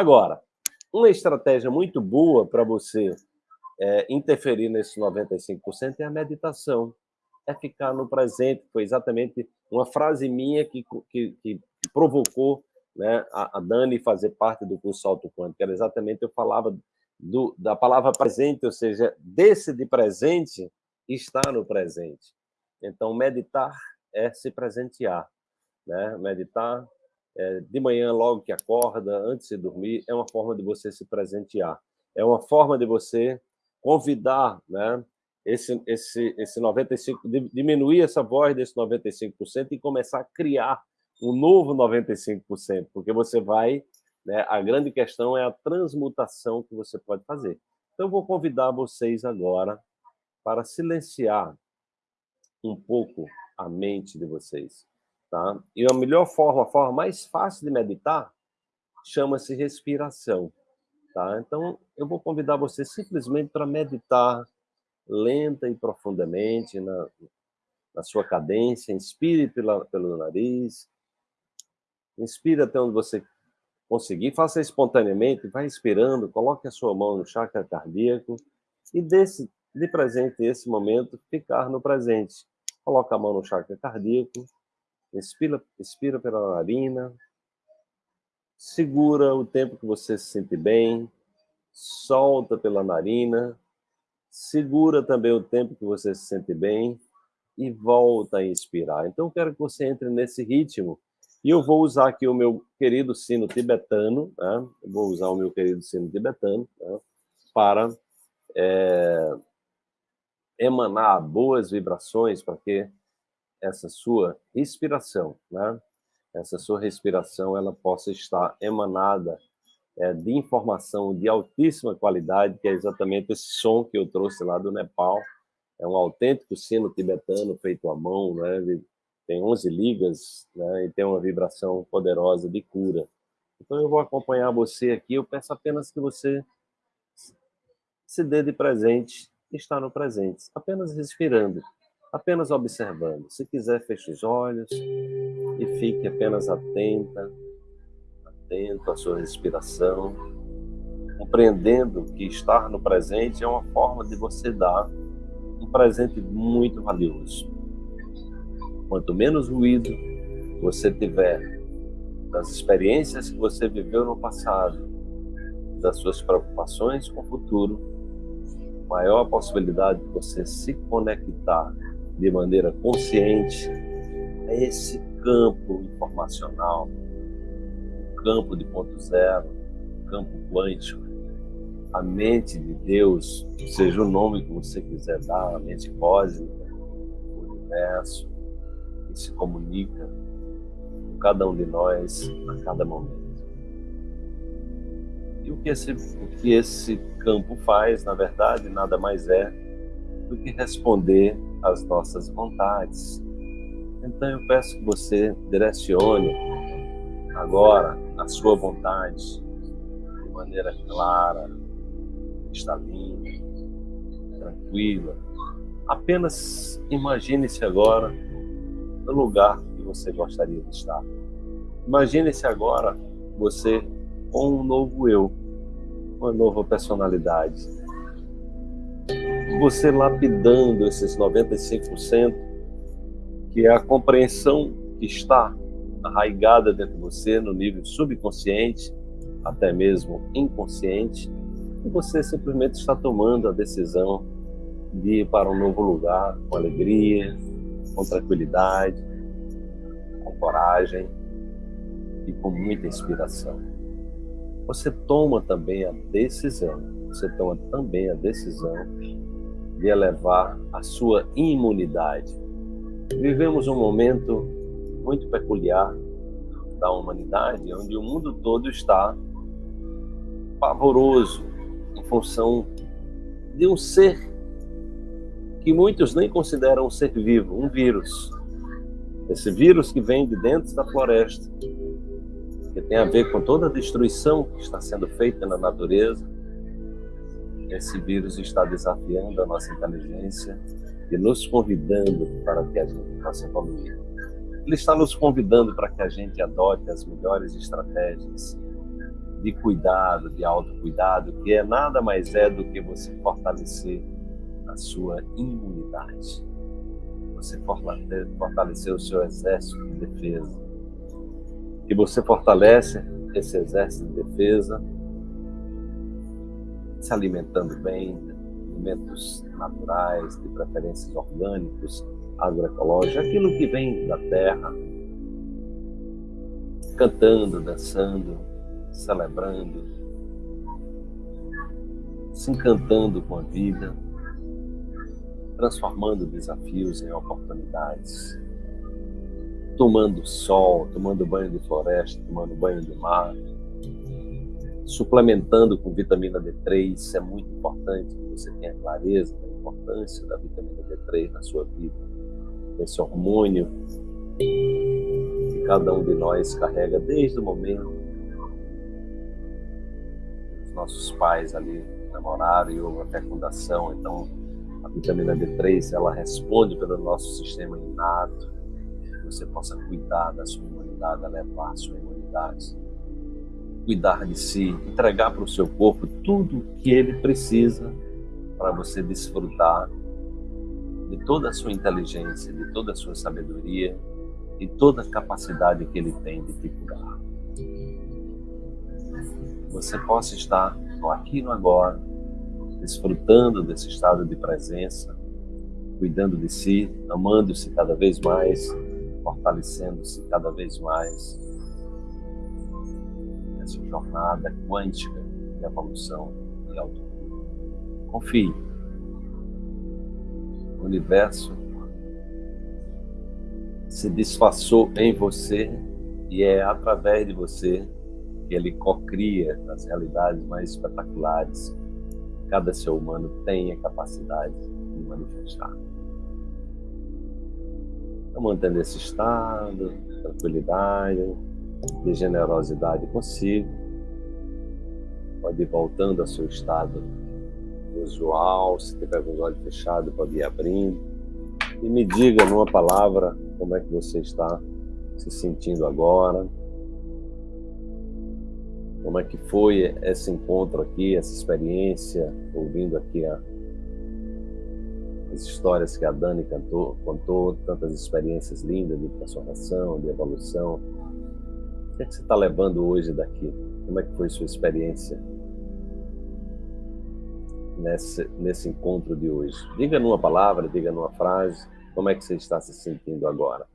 Agora, uma estratégia muito boa para você é, interferir nesses 95% é a meditação, é ficar no presente. Foi exatamente uma frase minha que, que, que provocou né, a, a, Dani fazer parte do curso Alto Quântico. Era exatamente, eu falava do, da palavra presente, ou seja, desse de presente estar no presente. Então, meditar é se presentear. Né? Meditar é, de manhã, logo que acorda, antes de dormir, é uma forma de você se presentear. É uma forma de você convidar né, esse, esse, esse 95%, diminuir essa voz desse 95% e começar a criar um novo 95%, porque você vai, né, a grande questão é a transmutação que você pode fazer. Então, vou convidar vocês agora para silenciar um pouco a mente de vocês. Tá? E a melhor forma, a forma mais fácil de meditar, chama-se respiração. Tá? Então, eu vou convidar você simplesmente para meditar lenta e profundamente na, na sua cadência. Inspire pela, pelo nariz. Inspire até onde você conseguir. Faça espontaneamente. Vai inspirando. Coloque a sua mão no chakra cardíaco. E desse, de presente esse momento, ficar no presente. Coloque a mão no chakra cardíaco. Inspira, inspira pela narina. Segura o tempo que você se sente bem. Solta pela narina. Segura também o tempo que você se sente bem e volta a inspirar. Então, eu quero que você entre nesse ritmo. E eu vou usar aqui o meu querido sino tibetano, né? vou usar o meu querido sino tibetano né? para é, emanar boas vibrações para que essa sua respiração, né? essa sua respiração ela possa estar emanada é, de informação de altíssima qualidade, que é exatamente esse som que eu trouxe lá do Nepal. É um autêntico sino tibetano feito à mão, né? tem 11 ligas né? e tem uma vibração poderosa de cura. Então eu vou acompanhar você aqui, eu peço apenas que você se dê de presente, está no presente, apenas respirando apenas observando. Se quiser, feche os olhos e fique apenas atenta, atento à sua respiração, compreendendo que estar no presente é uma forma de você dar um presente muito valioso. Quanto menos ruído você tiver das experiências que você viveu no passado, das suas preocupações com o futuro, maior a possibilidade de você se conectar de maneira consciente é esse campo informacional, o campo de ponto zero, o campo quântico, a mente de Deus, seja o nome que você quiser dar, a mente cósmica, o universo, que se comunica com cada um de nós a cada momento. E o que esse, o que esse campo faz, na verdade, nada mais é do que responder às nossas vontades. Então eu peço que você direcione agora a sua vontade de maneira clara, cristalina, tranquila. Apenas imagine-se agora no lugar que você gostaria de estar. Imagine-se agora você com um novo eu, uma nova personalidade você lapidando esses 95%, que é a compreensão que está arraigada dentro de você no nível subconsciente, até mesmo inconsciente, e você simplesmente está tomando a decisão de ir para um novo lugar com alegria, com tranquilidade, com coragem e com muita inspiração. Você toma também a decisão, você toma também a decisão de elevar a sua imunidade. Vivemos um momento muito peculiar da humanidade, onde o mundo todo está pavoroso em função de um ser que muitos nem consideram um ser vivo, um vírus. Esse vírus que vem de dentro da floresta, que tem a ver com toda a destruição que está sendo feita na natureza, esse vírus está desafiando a nossa inteligência e nos convidando para que a gente possa evoluir. Ele está nos convidando para que a gente adote as melhores estratégias de cuidado, de autocuidado, que é nada mais é do que você fortalecer a sua imunidade. Você fortalecer o seu exército de defesa. E você fortalece esse exército de defesa se alimentando bem, alimentos naturais, de preferências orgânicos, agroecológicos, aquilo que vem da terra, cantando, dançando, celebrando, se encantando com a vida, transformando desafios em oportunidades, tomando sol, tomando banho de floresta, tomando banho de mar, suplementando com vitamina D3, isso é muito importante que você tenha clareza da importância da vitamina D3 na sua vida. Esse hormônio que cada um de nós carrega desde o momento que os nossos pais ali namoraram e houve a fecundação, então a vitamina D3 ela responde pelo nosso sistema inato, que você possa cuidar da sua imunidade, elevar a sua imunidade cuidar de si, entregar para o seu corpo tudo que ele precisa para você desfrutar de toda a sua inteligência, de toda a sua sabedoria e toda a capacidade que ele tem de te curar. Você possa estar no aqui e no agora, desfrutando desse estado de presença, cuidando de si, amando-se cada vez mais, fortalecendo-se cada vez mais jornada quântica de evolução e autocura. Confie. O universo se disfarçou em você e é através de você que ele cocria as realidades mais espetaculares cada ser humano tem a capacidade de manifestar. Então, mantendo esse estado, tranquilidade, de generosidade consigo. Pode ir voltando ao seu estado usual, se tiver com os olhos fechados, pode ir abrindo. E me diga numa palavra como é que você está se sentindo agora. Como é que foi esse encontro aqui, essa experiência, ouvindo aqui a, as histórias que a Dani cantou, contou, tantas experiências lindas de transformação, de evolução, que, é que você está levando hoje daqui? Como é que foi sua experiência nesse, nesse encontro de hoje? Diga numa palavra, diga numa frase, como é que você está se sentindo agora?